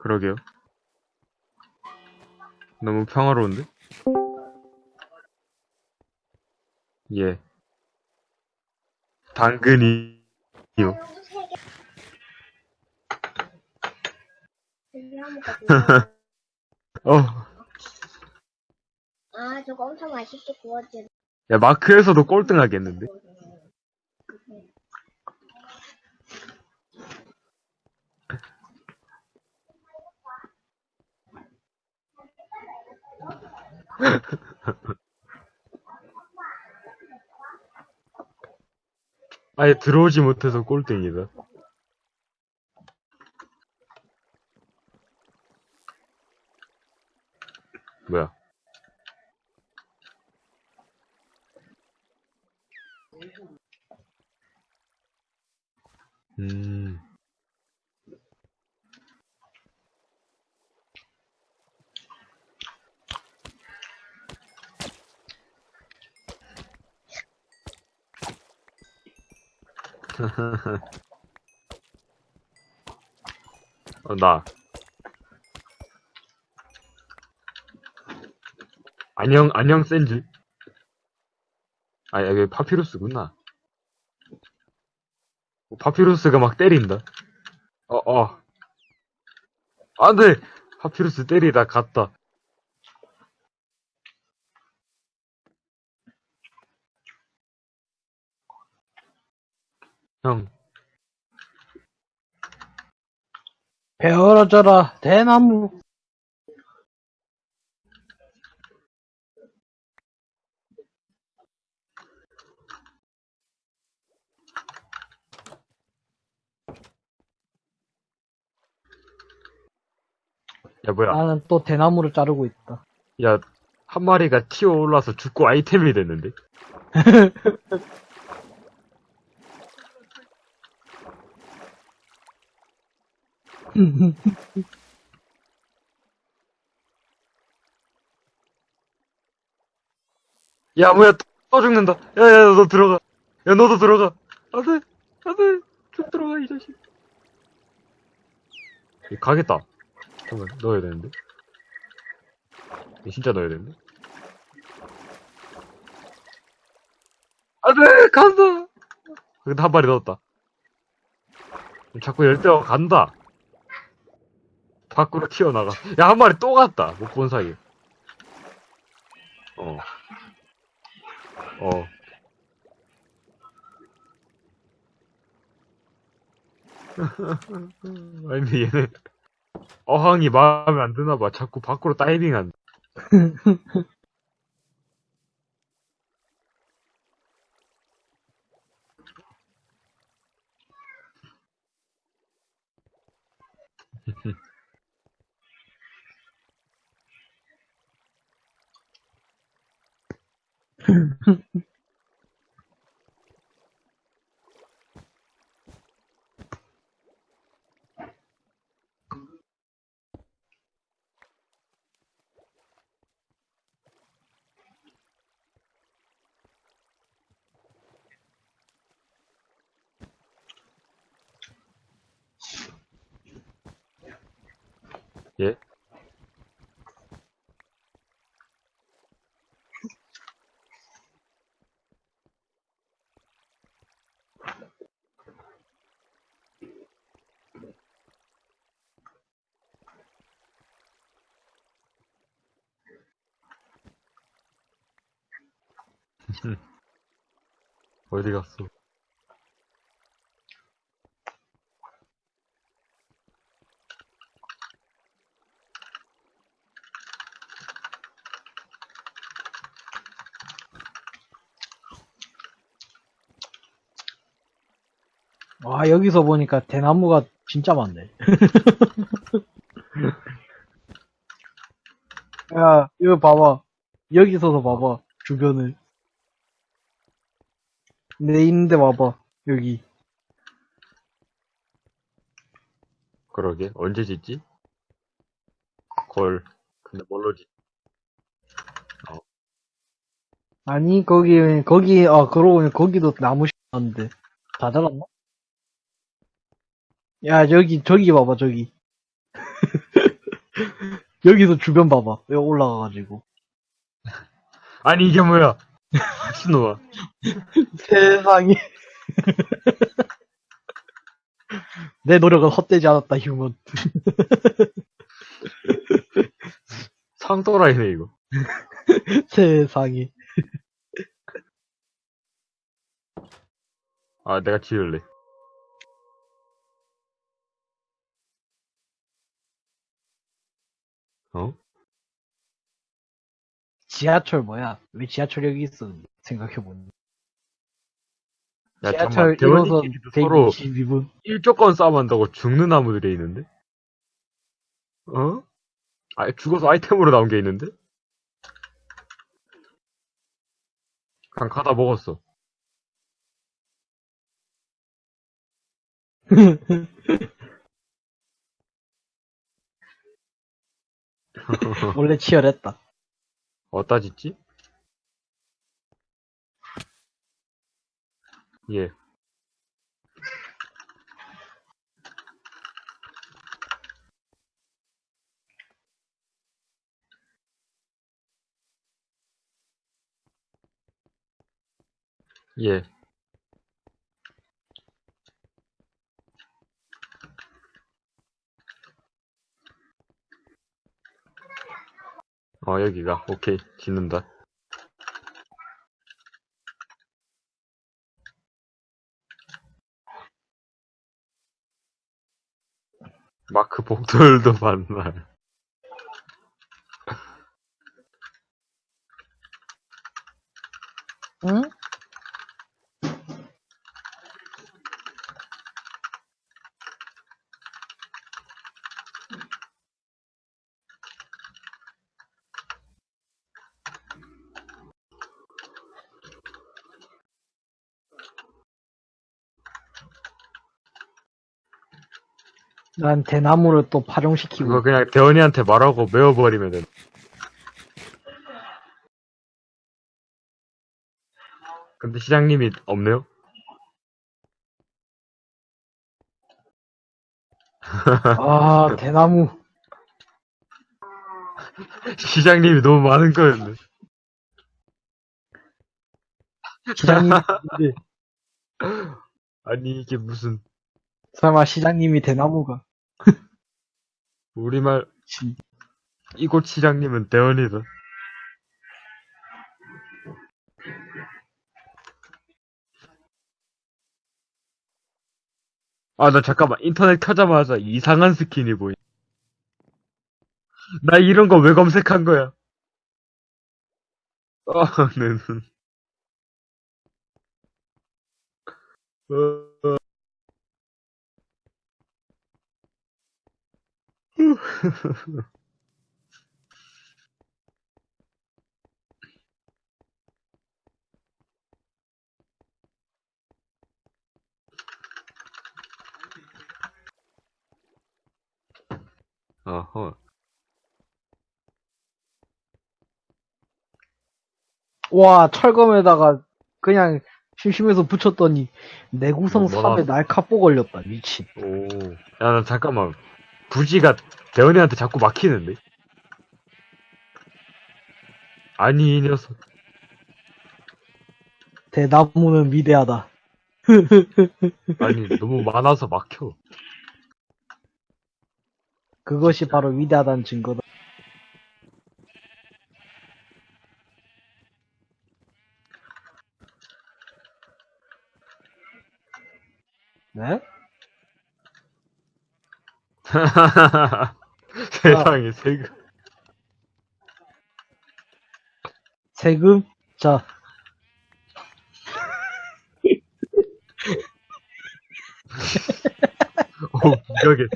그러게요. 너무 평화로운데? 예. 당근이요. 어. 아, 저거 엄청 맛있게 구워진. 야, 마크에서도 꼴등하겠는데? 아예 들어오지 못해서 꼴등이다. 뭐야? 음. 어, 나. 안녕, 안녕, 샌즈. 아, 여기 파피루스구나. 어, 파피루스가 막 때린다. 어, 어. 안 돼! 파피루스 때리다 갔다. 형, 베어러져라 대나무 야, 뭐야. 나는 또 대나무를 자르고 있다 야, 한 마리가 튀어 올라서 죽고 아이템이 됐는데? 야, 뭐야, 또 죽는다. 야, 야, 너 들어가. 야, 너도 들어가. 안 돼, 안 돼. 쭉 들어가, 이 자식. 얘 가겠다. 잠깐만, 넣어야 되는데. 얘 진짜 넣어야 되는데. 안 돼, 간다. 근데 한 마리 넣었다. 자꾸 열대어 간다. 밖으로 튀어나가. 야, 한 마리 또 갔다. 못 본 사이에. 어. 어. 아니, 근데 얘네, 어항이 마음에 안 드나 봐. 자꾸 밖으로 다이빙한다. 예? 어디 갔어? 와 여기서 보니까 대나무가 진짜 많네. 야 이거 봐봐. 여기 서서 봐봐 주변을 내 있는데 봐봐 여기 그러게, 언제 짓지? 걸. 근데 뭘로 짓? 아니 거기 거기 아 그러고 보니 거기도 나무 심었는데 다 자랐나? 야 저기 저기 봐봐 저기 여기서 주변 봐봐. 여기 올라가가지고. 아니, 이게 뭐야? 미친놈아. 세상에. 내 노력은 헛되지 않았다, 휴먼. 상또라이네, 이거. 세상에. 아, 내가 지을래. 어? 지하철 뭐야? 왜 지하철 여기 있어? 생각해보니. 야, 지하철 잠깐만. 1호선 대원이끼리도 서로 122분. 일조건 싸움한다고 죽는 나무들이 있는데? 어? 아, 죽어서 아이템으로 나온 게 있는데? 그냥 가다 먹었어. 원래 치열했다. 어디다 짓지? 예. 예. 어, 여기가. 오케이. 짓는다. 마크 복돌도 만날. 난 대나무를 또 파종시키고 그거 그냥 대원이한테 말하고 메워버리면 돼. 근데 시장님이 없네요? 아 대나무 시장님이 너무 많은 거였네. 있는데 아니, 이게 무슨, 설마 시장님이 대나무가 우리말, 지- 이곳 시장님은 대원이다. 아, 나 잠깐만. 인터넷 켜자마자 이상한 스킨이 보이. 나 이런 거 왜 검색한 거야? 어, 는. 어, 어허. 와 철검에다가 그냥 심심해서 붙였더니 내구성 뭐, 뭐 3에 날카뽀 걸렸다 미친 오. 야, 나 잠깐만. 부지가 대원이한테 자꾸 막히는데? 아니, 이 녀석. 대나무는 위대하다 아니, 너무 많아서 막혀. 그것이 바로 위대하다는 증거다 네? 세상에, 세금. 세금? 자 오, 무적에.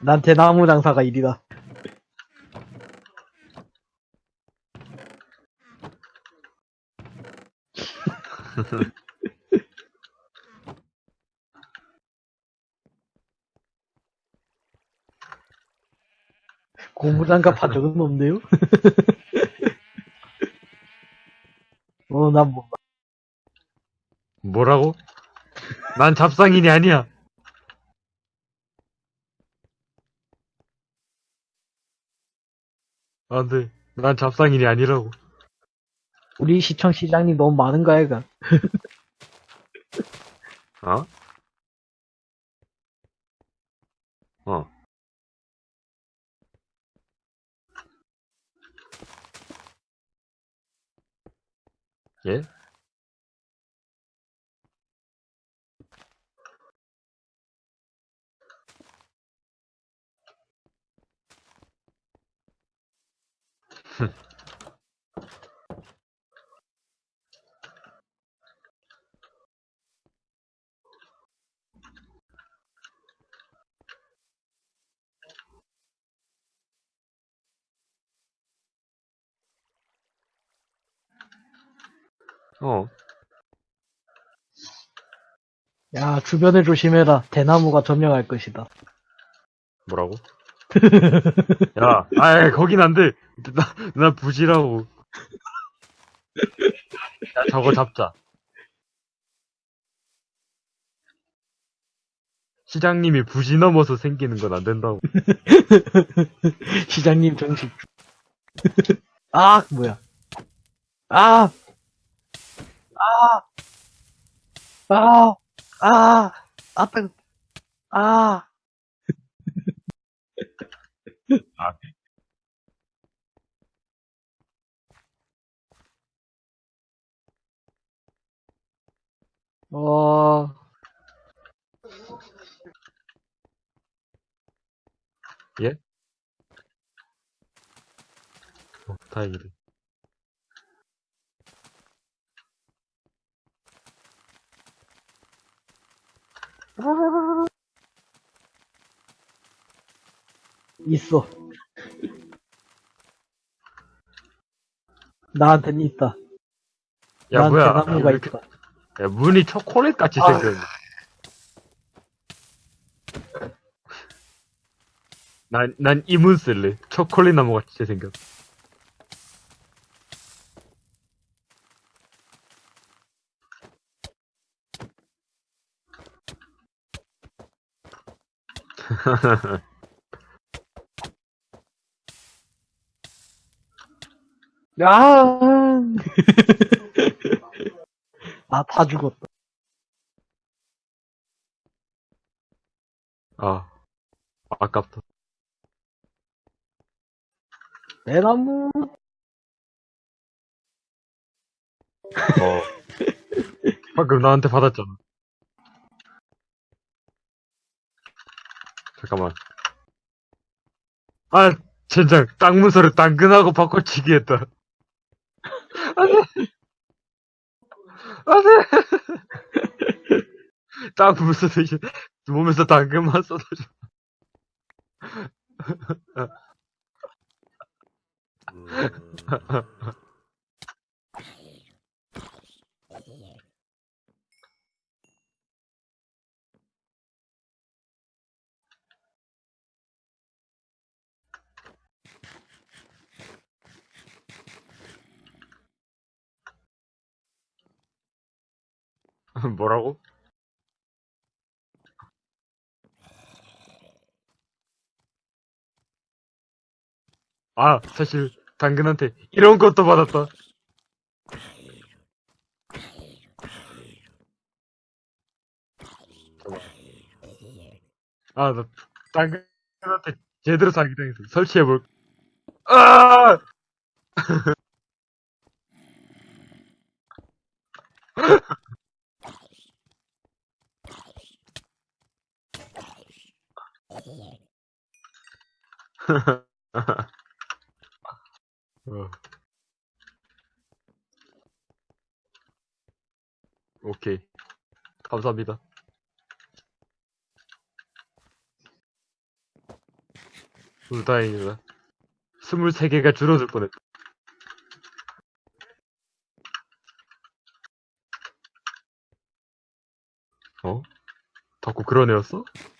난 대나무 장사가 일이다 공부장 갚아 적은 없네요? 어, 난 몰라. 뭐라고? 난 잡상인이 아니야. 안 돼. 난 잡상인이 아니라고. 우리 시청 시장님 너무 많은 거야, 이가 어? 어. 예? 어. 야, 주변을 조심해라. 대나무가 점령할 것이다. 뭐라고? 야, 아이, 거긴 안 돼. 나, 나 부지라고. 야, 저거 잡자. 시장님이 부지 넘어서 생기는 건 안 된다고. 시장님 정식. 아, 뭐야. 아! 아! 아! 아! 아, 뜨 아! 아. 어, 예? 어, 다행이네. 있어. 나한테는 있다. 야, 난 뭐야. 대나무가 이렇게- 있다. 야, 문이 초콜릿 같이 아. 생겼네. 난, 난 이 문 쓸래. 초콜릿 나무 같이 생겼. 야! 아, 다 죽었다. 아, 아깝다. 대나무. 어. 방금 나한테 받았잖아. 잠깐만. 아, 젠장, 땅 문서를 당근하고 바꿔치기 했다. 안 돼! 안 돼! 땅 문서 대신 몸에서 당근만 쏟아져. 뭐라고? 아, 사실, 당근한테 이런 것도 받았다. 아, 나, 당근한테 제대로 사기당했어. 설치해볼. 아! 어. 오케이. 감사합니다. 우 다행이다. 23개가 줄어들 뻔했다. 어? 덕구 그런 애였어? 어.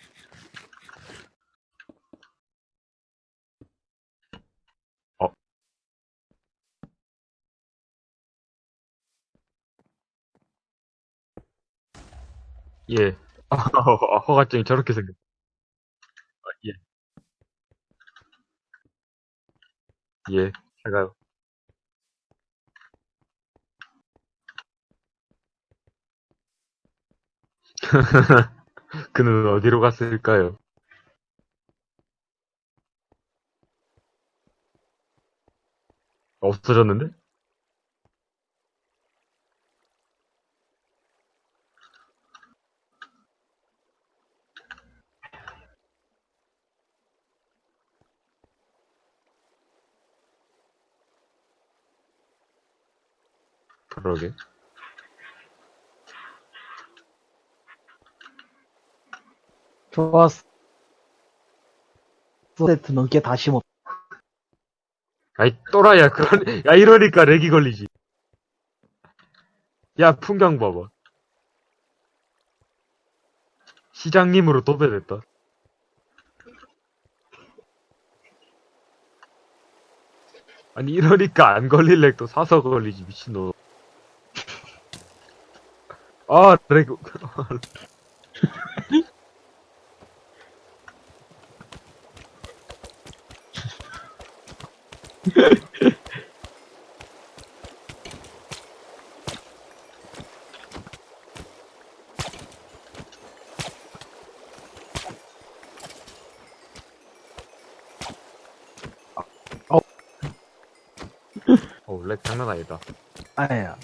예. 아, 허가증이 저렇게 생겼. 아, 예. 예, 잘 가요. 그는 어디로 갔을까요? 없어졌는데? 그러게. 좋았어. 세트 넘게 다시 못. 아이, 또라야, 그런, 야, 이러니까 렉이 걸리지. 야, 풍경 봐봐. 시장님으로 도배됐다. 아니, 이러니까 안 걸릴 렉도 사서 걸리지, 미친놈. 아, 렉, 어, 렉 장난 아니다. 아야.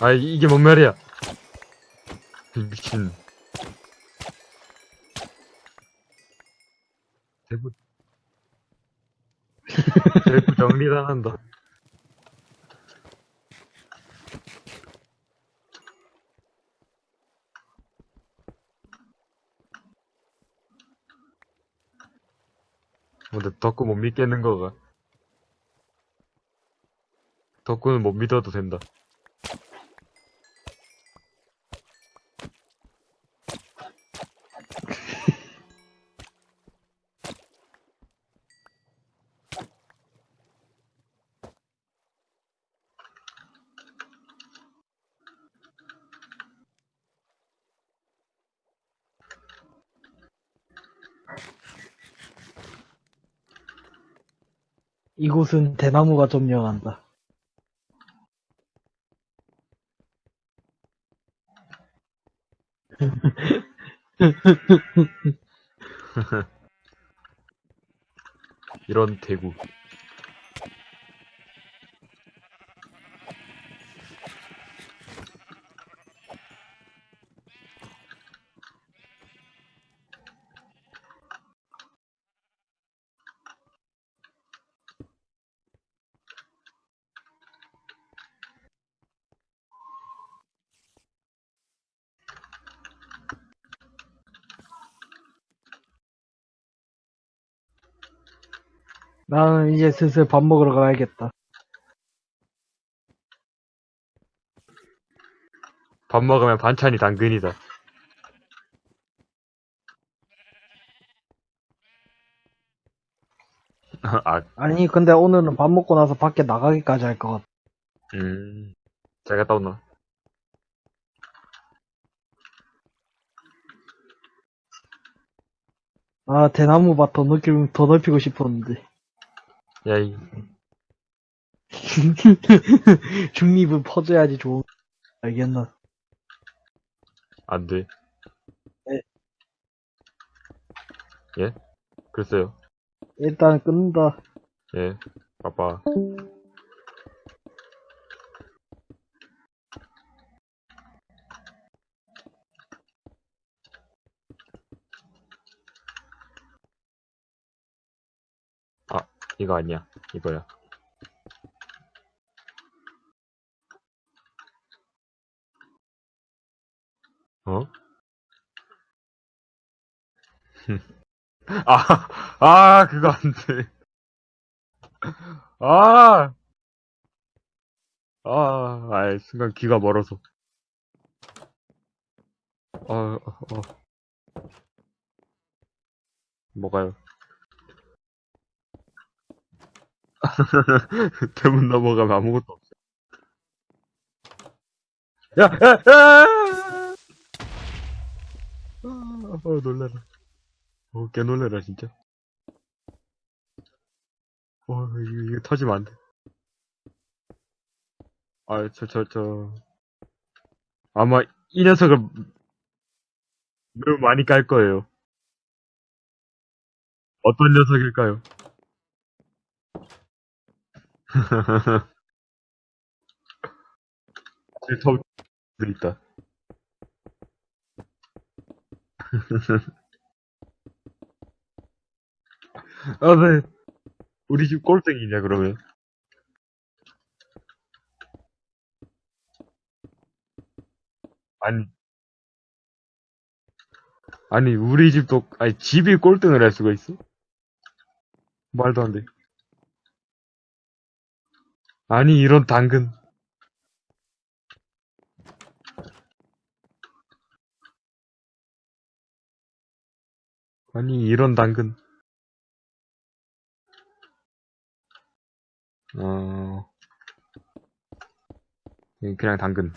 아, 이- 이게 뭔 말이야? 미친. 대부, 대부 정리가 난다. 근데 덕구 못 믿겠는 거가. 덕구는 못 믿어도 된다. 이곳은 대나무가 점령한다. 이런 대구. 나는 이제 슬슬 밥 먹으러 가야겠다. 밥 먹으면 반찬이 당근이다. 아, 아니, 근데 오늘은 밥 먹고 나서 밖에 나가기까지 할 것 같아. 음. 잘 갔다 온나? 아, 대나무 밭 더 넓히고, 더 넓히고 싶었는데. 야, 이, 중립은 퍼져야지 좋은, 알겠나? 안 돼. 네. 예? 글쎄요. 일단 끊는다. 예. 바빠. 아, 이거 아니야. 이거야. 어? 아, 아, 그거 안 돼. 아! 아, 아이, 순간 귀가 멀어서. 어, 어, 어. 뭐가요? 대문 넘어가면 아무것도 없어. 야, 야, 야! 아, 어, 놀래라. 어, 개 놀래라, 진짜. 어, 이거, 이거 터지면 안 돼. 아, 저, 저, 저. 아마 이 녀석을 매우 많이 깔 거예요. 어떤 녀석일까요? 더 있다. 아, 네. 우리 집 꼴등이냐, 그러면? 아니. 아니, 우리 집도, 아니, 집이 꼴등을 할 수가 있어? 말도 안 돼. 아니, 이런 당근. 아니, 이런 당근. 어, 예, 그냥 당근.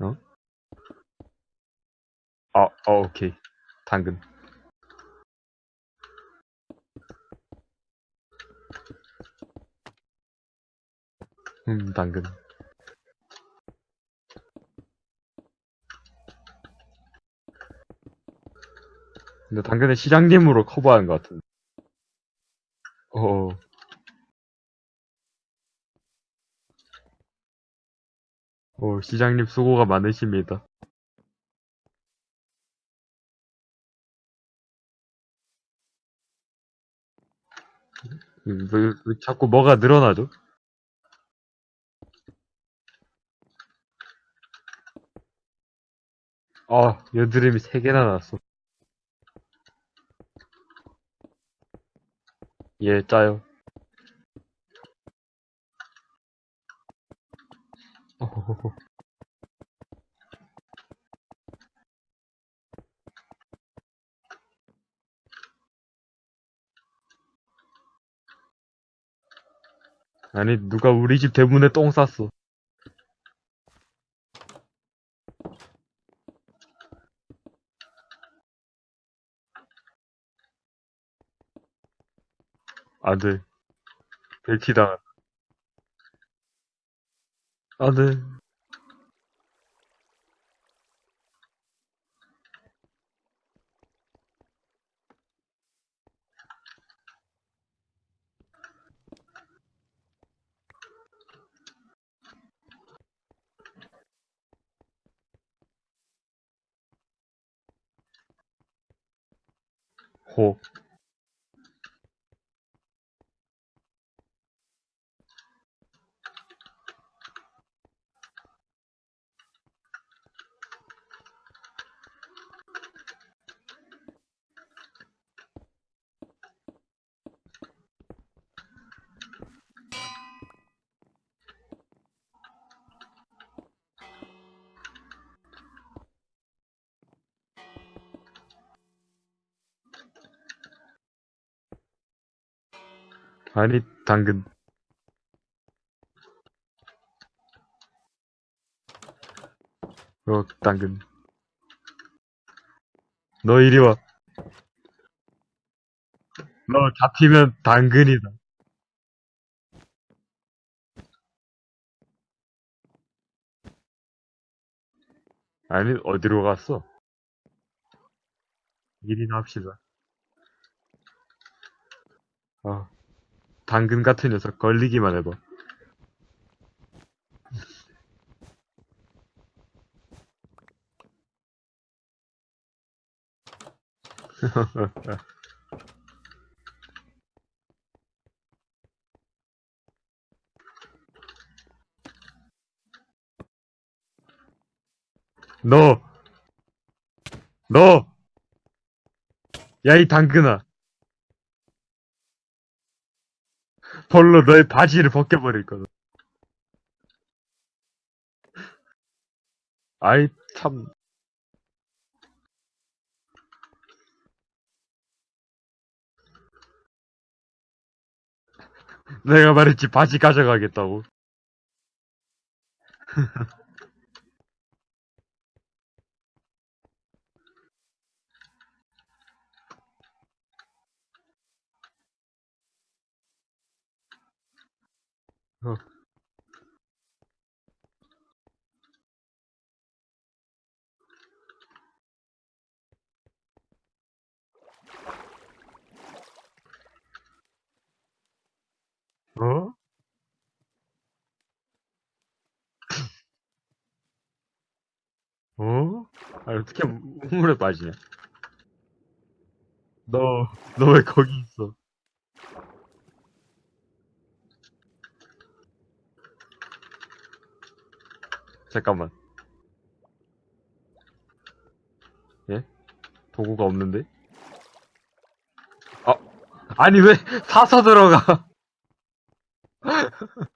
어? 아, 어, 오케이. 당근. 음, 당근. 근데 당근은 시장님으로 커버하는 것 같은데. 어. 어, 시장님 수고가 많으십니다. 음, 왜, 왜 자꾸 뭐가 늘어나죠? 아, 여드름이 3개나 났어. 예, 짜요. 어허허허. 아니, 누가 우리 집 대문에 똥 쌌어. 안 돼. 벨키다. 안 돼. 호. 아니, 당근. 어, 당근. 너 이리 와. 너 잡히면 당근이다. 아니, 어디로 갔어? 일이나 합시다. 아, 당근 같은 녀석 걸리기만 해봐. 너! 너! 야, 이 당근아. 벌로 너의 바지를 벗겨버릴 거다. 아이, 참. 내가 말했지, 바지 가져가겠다고. 어. 어? 어? 아, 어떻게 물에 빠지냐? 너, 너 왜 거기 있어? 잠깐만. 예? 도구가 없는데? 아, 아니 왜 사서 들어가?